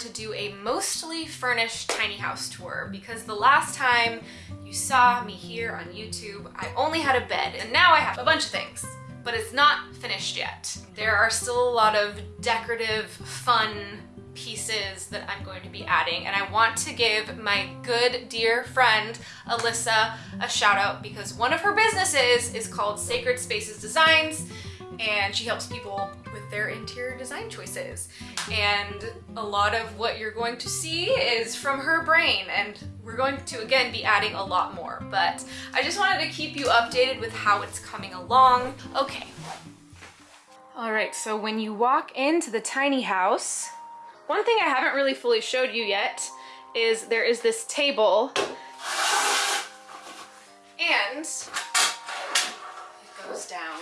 to do a mostly furnished tiny house tour because the last time you saw me here on YouTube, I only had a bed and now I have a bunch of things, but it's not finished yet. There are still a lot of decorative, fun pieces that I'm going to be adding and I want to give my good dear friend Alyssa a shout out because one of her businesses is called Sacred Spaces Designs and she helps people their interior design choices. And a lot of what you're going to see is from her brain and we're going to again be adding a lot more, but I just wanted to keep you updated with how it's coming along. Okay. All right, so when you walk into the tiny house, one thing I haven't really fully showed you yet is there is this table and it goes down.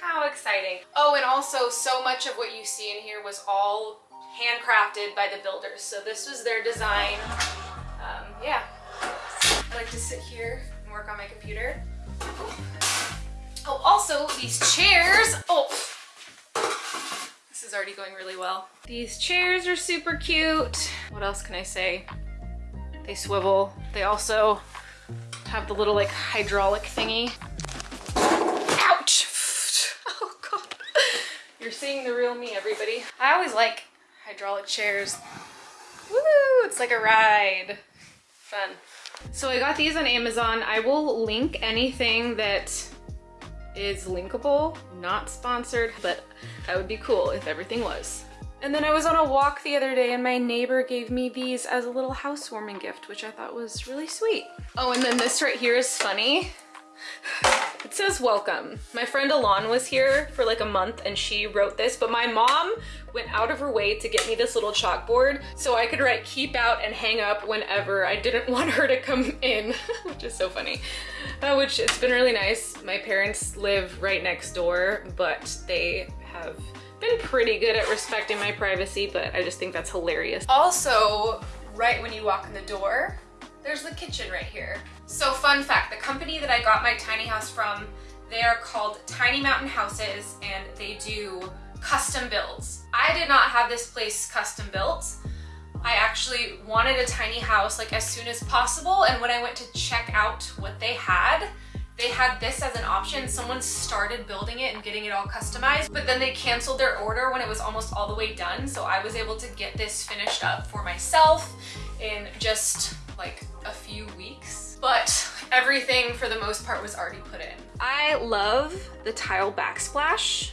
How exciting. Oh, and also so much of what you see in here was all handcrafted by the builders. So this was their design. Um, yeah, I like to sit here and work on my computer. Oh, also these chairs. Oh, this is already going really well. These chairs are super cute. What else can I say? They swivel. They also have the little like hydraulic thingy. Ouch! Oh god. You're seeing the real me, everybody. I always like hydraulic chairs. Woo! It's like a ride. Fun. So I got these on Amazon. I will link anything that is linkable, not sponsored, but that would be cool if everything was. And then I was on a walk the other day and my neighbor gave me these as a little housewarming gift, which I thought was really sweet. Oh, and then this right here is funny. It says welcome. My friend Alon was here for like a month and she wrote this, but my mom went out of her way to get me this little chalkboard so I could write keep out and hang up whenever I didn't want her to come in, which is so funny. Uh, which it's been really nice. My parents live right next door, but they have been pretty good at respecting my privacy, but I just think that's hilarious. Also, right when you walk in the door, there's the kitchen right here. So fun fact, the company that I got my tiny house from, they are called Tiny Mountain Houses and they do custom builds. I did not have this place custom built. I actually wanted a tiny house like as soon as possible and when I went to check out what they had, they had this as an option. Someone started building it and getting it all customized, but then they canceled their order when it was almost all the way done. So I was able to get this finished up for myself in just like a few weeks. But everything for the most part was already put in. I love the tile backsplash.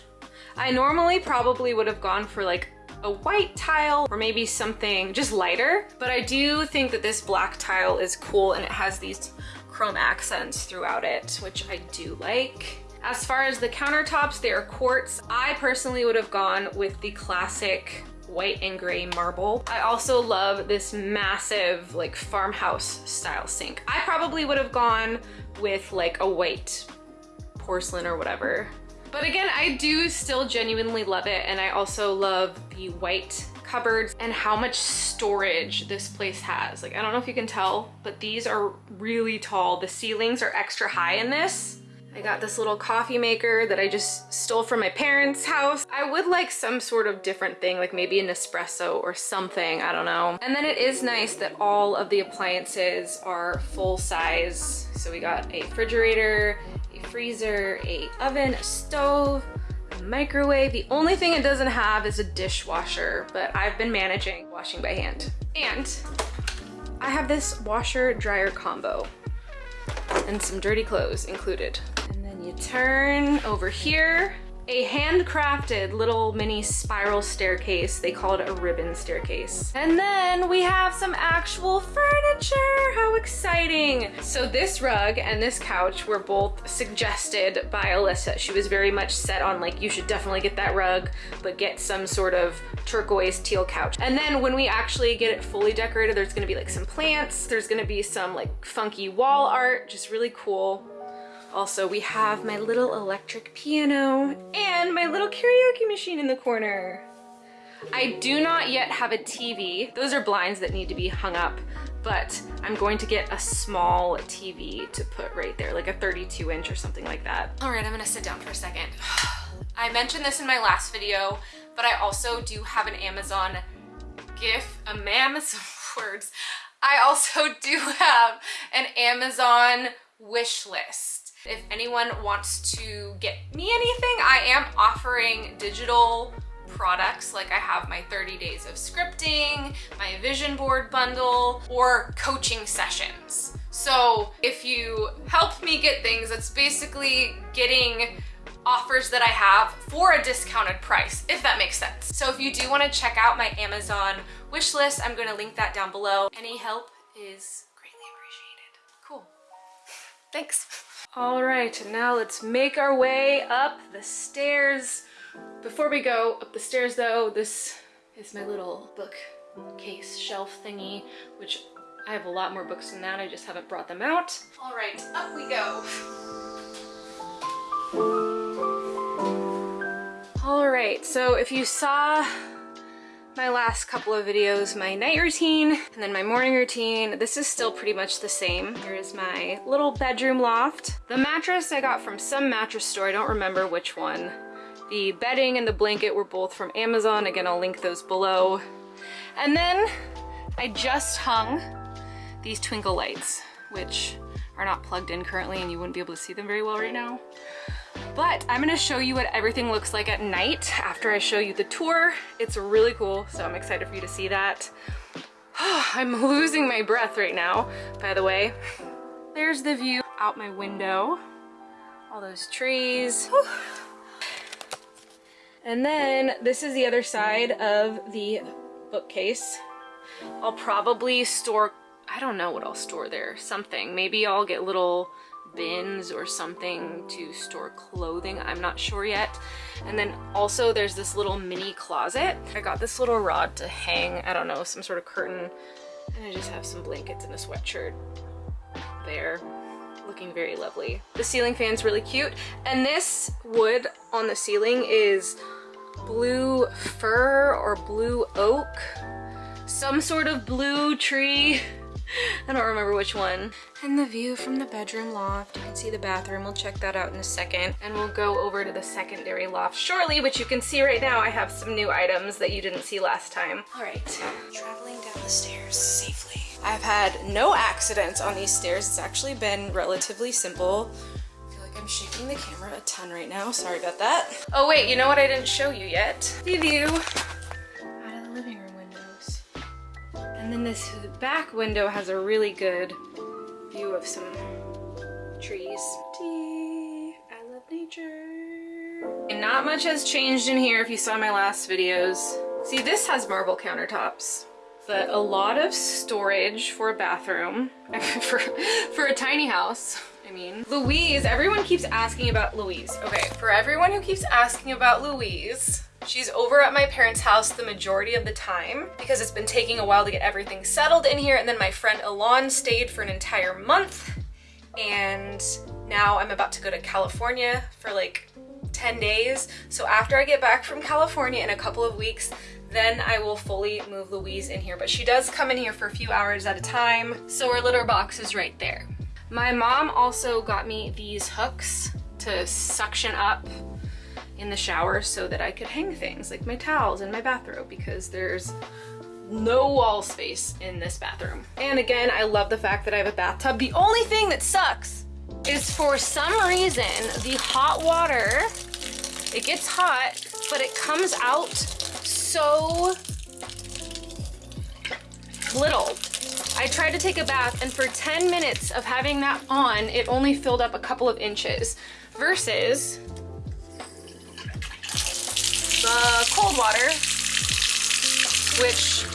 I normally probably would have gone for like a white tile or maybe something just lighter, but I do think that this black tile is cool and it has these chrome accents throughout it, which I do like. As far as the countertops, they are quartz. I personally would have gone with the classic white and gray marble. I also love this massive like farmhouse style sink. I probably would have gone with like a white porcelain or whatever. But again, I do still genuinely love it and I also love the white cupboards and how much storage this place has. Like, I don't know if you can tell, but these are really tall. The ceilings are extra high in this. I got this little coffee maker that I just stole from my parents' house. I would like some sort of different thing, like maybe an espresso or something, I don't know. And then it is nice that all of the appliances are full size. So we got a refrigerator, a freezer, a oven, a stove, microwave. The only thing it doesn't have is a dishwasher, but I've been managing washing by hand. And I have this washer dryer combo and some dirty clothes included. Turn over here a handcrafted little mini spiral staircase. They call it a ribbon staircase. And then we have some actual furniture. How exciting. So this rug and this couch were both suggested by Alyssa. She was very much set on like, you should definitely get that rug, but get some sort of turquoise teal couch. And then when we actually get it fully decorated, there's gonna be like some plants. There's gonna be some like funky wall art, just really cool. Also, we have my little electric piano and my little karaoke machine in the corner. I do not yet have a TV. Those are blinds that need to be hung up, but I'm going to get a small TV to put right there, like a 32 inch or something like that. All right, I'm gonna sit down for a second. I mentioned this in my last video, but I also do have an Amazon gift, a Amazon words. I also do have an Amazon wish list. If anyone wants to get me anything, I am offering digital products like I have my 30 days of scripting, my vision board bundle, or coaching sessions. So if you help me get things, it's basically getting offers that I have for a discounted price, if that makes sense. So if you do wanna check out my Amazon wish list, I'm gonna link that down below. Any help is greatly appreciated. Cool, thanks. All right, now let's make our way up the stairs. Before we go up the stairs though, this is my little bookcase shelf thingy, which I have a lot more books than that, I just haven't brought them out. All right, up we go. All right, so if you saw my last couple of videos, my night routine and then my morning routine, this is still pretty much the same. Here is my little bedroom loft. The mattress I got from some mattress store, I don't remember which one. The bedding and the blanket were both from Amazon. Again, I'll link those below. And then I just hung these twinkle lights, which are not plugged in currently and you wouldn't be able to see them very well right now. But I'm gonna show you what everything looks like at night after I show you the tour. It's really cool, so I'm excited for you to see that. I'm losing my breath right now, by the way. There's the view out my window. All those trees. And then this is the other side of the bookcase. I'll probably store, I don't know what I'll store there, something. Maybe I'll get little bins or something to store clothing. I'm not sure yet. And then also there's this little mini closet. I got this little rod to hang, I don't know, some sort of curtain. And I just have some blankets and a sweatshirt there looking very lovely. The ceiling fan's really cute. And this wood on the ceiling is blue fir or blue oak. Some sort of blue tree. I don't remember which one. And the view from the bedroom loft. You can see the bathroom. We'll check that out in a second. And we'll go over to the secondary loft shortly, which you can see right now I have some new items that you didn't see last time. All right, traveling down the stairs safely. I've had no accidents on these stairs. It's actually been relatively simple. I feel like I'm shaking the camera a ton right now. Sorry about that. Oh wait, you know what I didn't show you yet? The view And then this back window has a really good view of some trees. I love nature. And not much has changed in here if you saw my last videos. See, this has marble countertops, but a lot of storage for a bathroom, for, for a tiny house. I mean, Louise, everyone keeps asking about Louise. Okay, for everyone who keeps asking about Louise, She's over at my parents' house the majority of the time because it's been taking a while to get everything settled in here. And then my friend Alon stayed for an entire month. And now I'm about to go to California for like 10 days. So after I get back from California in a couple of weeks, then I will fully move Louise in here. But she does come in here for a few hours at a time. So her litter box is right there. My mom also got me these hooks to suction up in the shower so that I could hang things like my towels and my bathrobe because there's no wall space in this bathroom. And again, I love the fact that I have a bathtub. The only thing that sucks is for some reason, the hot water, it gets hot, but it comes out so little. I tried to take a bath and for 10 minutes of having that on, it only filled up a couple of inches versus the cold water, which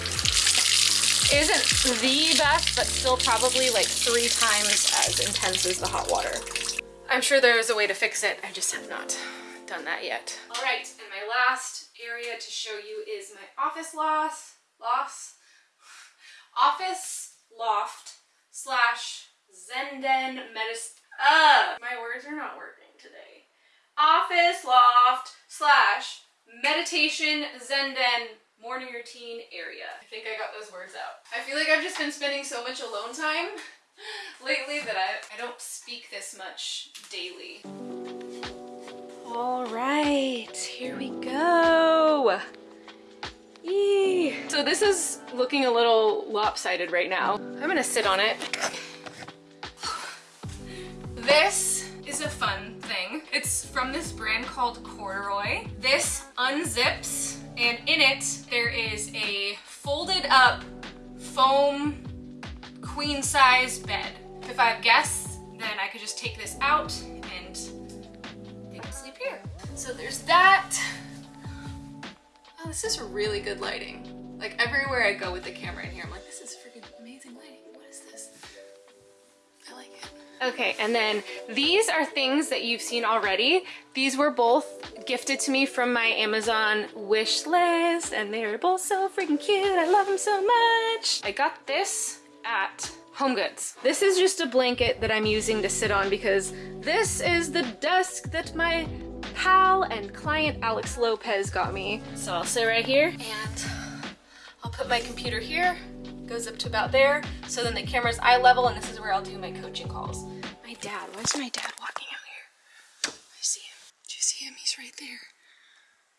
isn't the best, but still probably like three times as intense as the hot water. I'm sure there is a way to fix it. I just have not done that yet. All right, and my last area to show you is my office loss, loss, office loft slash Zenden medicine. Uh, my words are not working today. Office loft slash meditation Zenden morning routine area. I think I got those words out. I feel like I've just been spending so much alone time lately that I, I don't speak this much daily. All right, here we go. Yee. So this is looking a little lopsided right now. I'm gonna sit on it. This is a fun thing. It's from this brand called Corduroy. This unzips and in it there is a folded up foam queen size bed. If I have guests, then I could just take this out and they can sleep here. So there's that. Oh, this is really good lighting. Like everywhere I go with the camera in here, I'm like, this is freaking amazing lighting. What is this? I like it. Okay, and then these are things that you've seen already. These were both gifted to me from my Amazon wish list, and they are both so freaking cute. I love them so much. I got this at HomeGoods. This is just a blanket that I'm using to sit on because this is the desk that my pal and client Alex Lopez got me. So I'll sit right here and put my computer here, goes up to about there. So then the camera's eye level and this is where I'll do my coaching calls. My dad, why is my dad walking out here? I see him. Do you see him? He's right there.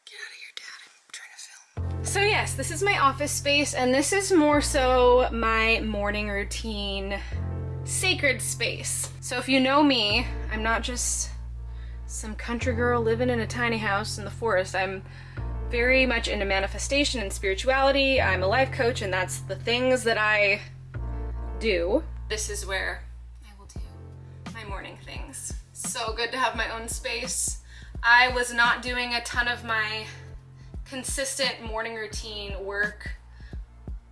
Get out of here, dad. I'm trying to film. So yes, this is my office space and this is more so my morning routine sacred space. So if you know me, I'm not just some country girl living in a tiny house in the forest. I'm very much into manifestation and spirituality. I'm a life coach and that's the things that I do. This is where I will do my morning things. So good to have my own space. I was not doing a ton of my consistent morning routine work,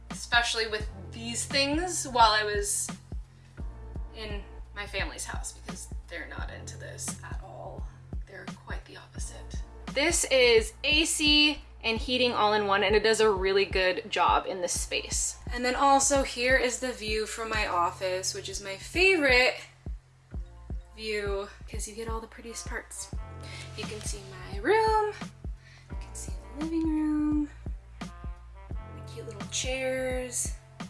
especially with these things while I was in my family's house because they're not into this at all. They're quite the opposite. This is AC and heating all in one and it does a really good job in this space. And then also here is the view from my office, which is my favorite view because you get all the prettiest parts. You can see my room, you can see the living room, the cute little chairs, my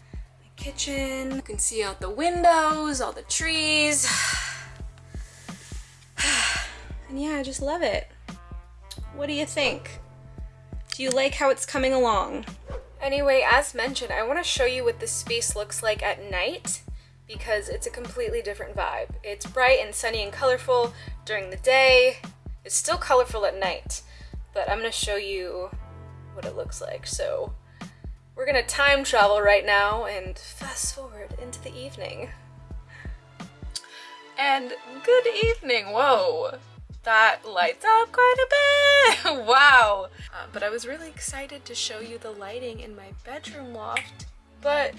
kitchen. You can see out the windows, all the trees. And yeah, I just love it. What do you think? Do you like how it's coming along? Anyway, as mentioned, I want to show you what this space looks like at night because it's a completely different vibe. It's bright and sunny and colorful during the day. It's still colorful at night, but I'm going to show you what it looks like. So we're going to time travel right now and fast forward into the evening. And good evening. Whoa that lights up quite a bit. wow. Uh, but I was really excited to show you the lighting in my bedroom loft, but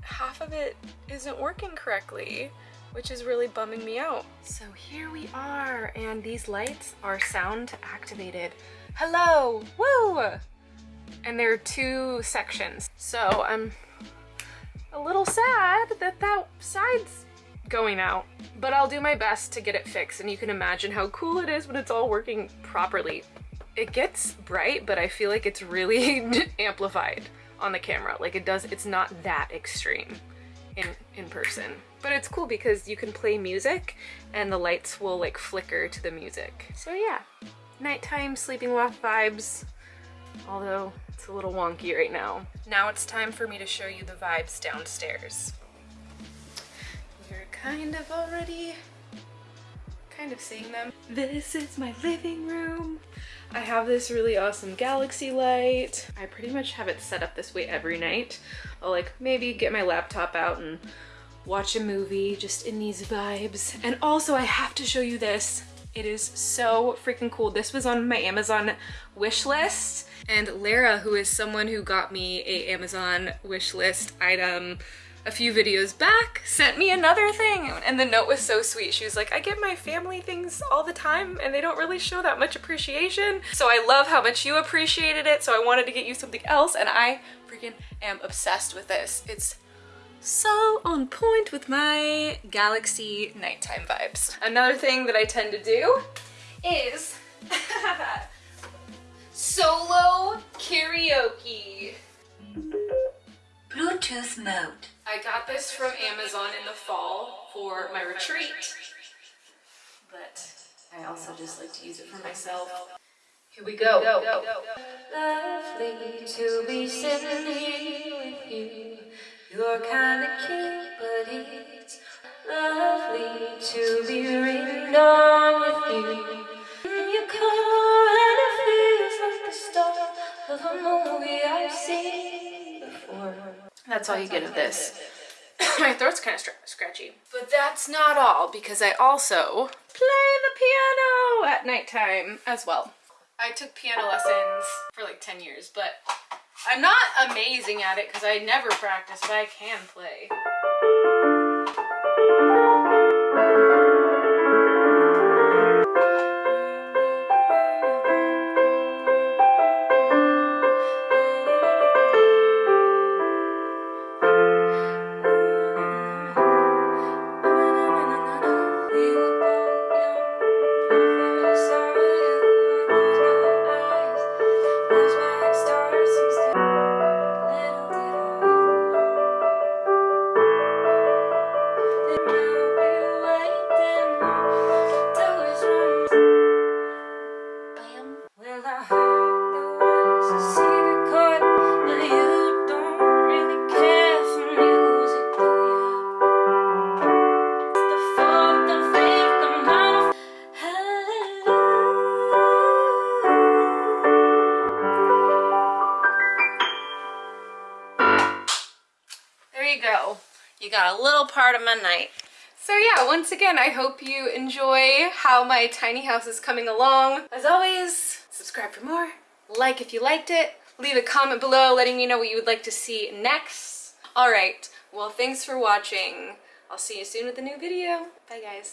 half of it isn't working correctly, which is really bumming me out. So here we are, and these lights are sound activated. Hello, woo! And there are two sections. So I'm a little sad that that side's going out, but I'll do my best to get it fixed and you can imagine how cool it is when it's all working properly. It gets bright, but I feel like it's really amplified on the camera. Like it does, it's not that extreme in, in person. But it's cool because you can play music and the lights will like flicker to the music. So yeah, nighttime sleeping loft vibes, although it's a little wonky right now. Now it's time for me to show you the vibes downstairs kind of already kind of seeing them. This is my living room. I have this really awesome galaxy light. I pretty much have it set up this way every night. I'll like maybe get my laptop out and watch a movie just in these vibes. And also I have to show you this. It is so freaking cool. This was on my Amazon wish list and Lara, who is someone who got me a Amazon wish list item a few videos back sent me another thing and the note was so sweet. She was like, I get my family things all the time and they don't really show that much appreciation. So I love how much you appreciated it. So I wanted to get you something else and I freaking am obsessed with this. It's so on point with my galaxy nighttime vibes. Another thing that I tend to do is Solo karaoke. Bluetooth mode. I got this from Amazon in the fall for my retreat, but I also just like to use it for myself. Here we go. Lovely to be sitting here with you. You're kind of cute, but it's lovely to be written on with you. In your car and it feels like the start of a movie I've seen before. That's all you get of this. My throat's kind of scratchy. But that's not all because I also play the piano at nighttime as well. I took piano lessons for like 10 years, but I'm not amazing at it because I never practice, but I can play. A little part of my night. So yeah, once again, I hope you enjoy how my tiny house is coming along. As always, subscribe for more, like if you liked it, leave a comment below letting me know what you would like to see next. All right, well, thanks for watching. I'll see you soon with a new video. Bye, guys.